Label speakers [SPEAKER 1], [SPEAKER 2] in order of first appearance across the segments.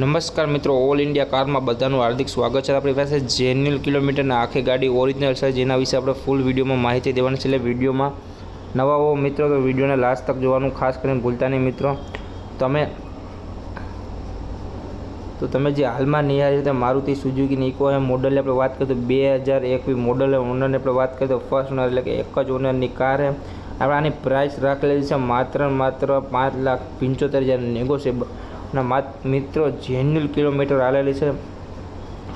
[SPEAKER 1] નમસ્કાર મિત્રો, all India કારમાં બધાનું હાર્દિક સ્વાગત છે. આપણી પાસે જેન્યુઅલ કિલોમીટરના આખી ગાડી ઓરિજિનલ છે, જેના વિશે આપણે ફૂલ વિડીયોમાં માહિતી દેવાની છે. એટલે વિડીયોમાં નવા હો મિત્રો, તો વિડીયોને લાસ્ટ તક જોવાનું ખાસ કરીને ભૂલતા નહીં મિત્રો. તમે, તો તમે જે હાલમાં નિહાળી તે મારુતિ સુઝુકીની નિકો એ મોડલની આપણે વાત કરીએ તો બે હજાર એકવી મોડલ ઓનરની આપણે વાત કરીએ તો ફર્સ્ટ ઓનર એટલે કે એક જ ઓનરની કાર છે આપણે આની પ્રાઇસ રાખેલી છે માત્ર માત્ર પાંચ લાખ પંચોતેર હજાર નેગોશિયેબલ અને માત, મિત્રો, જેન્યુલ કિલોમીટર આલેલી છે.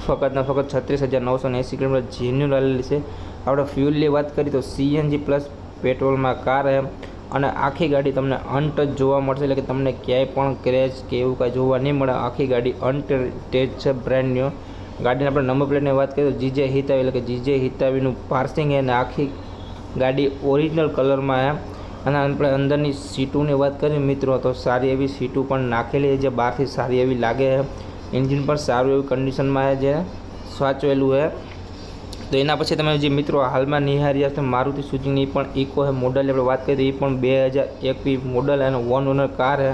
[SPEAKER 1] ફકતના ને ફક્ત છત્રીસ હજાર નવસો ને એંસી કિલોમીટર જેન્યુલ આલેલી છે. આપણે ફ્યુલની વાત કરીએ તો સીએનજી પ્લસ પેટ્રોલમાં કાર એમ અને આખી ગાડી તમને અનટચ જોવા મળશે, એટલે કે તમને ક્યાંય પણ ક્રેચ કે એવું કાંઈ જોવા નહીં મળે. આખી ગાડી અનટેચ છે બ્રાન્ડ ન્યૂ ગાડીની આપણે નંબર પ્લેટની વાત કરીએ તો જીજે હિતાવી એટલે કે જીજે હિતાવીનું પાર્સિંગ અને આખી ગાડી ઓરિજિનલ કલરમાં છે. અને આપણે અંદરની સીટોની વાત કરીએ મિત્રો, તો સારી એવી સીટો પણ નાખેલી છે, જે બહારથી સારી એવી લાગે એન્જિન પણ સારું એવી કન્ડિશનમાં જે સાચવેલું છે. તો એના પછી તમે જે મિત્રો હાલમાં નિહારી છે મારુતિ સુઝુકીની પણ ઇકો છે મોડલની આપણે વાત કરીએ એ પણ બે હજાર એકવી મોડલ અને વન ઓનર કાર હે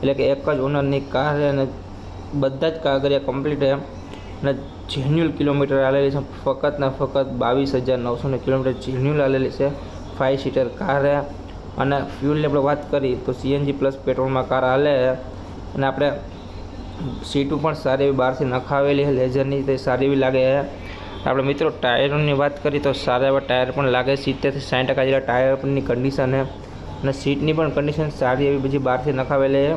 [SPEAKER 1] એટલે કે એક જ ઓનરની કાર હે અને બધા જ કાગળિયા કમ્પ્લીટ હે અને જેન્યુઅલ કિલોમીટર આવેલી છે, ફક્ત ને ફક્ત બાવીસ હજાર નવસો કિલોમીટર જેન્યુઅલ આવેલી છે. ફાઇવ સીટર કાર છે. અને ફ્યુલની આપણે વાત કરી, તો સીએનજી પ્લસ પેટ્રોલમાં કાર હાલે અને આપણે સીટો પણ સારી એવી બહારથી નખાવેલી છે લેઝરની તે સારી એવી લાગે આપણે મિત્રો ટાયરોની વાત કરીએ તો સારા એવા ટાયર પણ લાગે સિત્તેરથી સાઠ ટકા જેટલા ટાયરની કન્ડિશન છે. અને સીટની પણ કન્ડિશન સારી એવી બધી બહારથી નખાવેલી છે.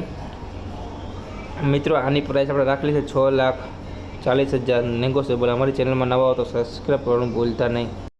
[SPEAKER 1] મિત્રો, આની પ્રાઇસ આપણે રાખેલી છે છ લાખ ચાલીસ હજાર. નેગોશિયેબલ અમારી ચેનલમાં નવા હો તો સબસ્ક્રાઈબ કરવાનું ભૂલતા નહીં.